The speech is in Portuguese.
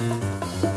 Música